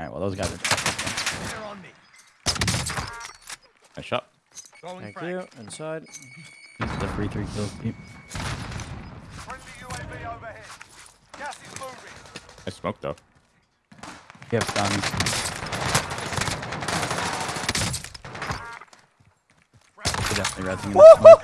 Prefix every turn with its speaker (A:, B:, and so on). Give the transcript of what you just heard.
A: All right, well those guys are.
B: They're on me.
A: Nice shot.
B: Throwing
C: Thank
B: frag.
C: you. Inside.
A: This is the free three kills team.
D: Friendly UAV overhead. Gas is moving.
E: I smoked though.
A: You have guns. Definitely resing in the smoke.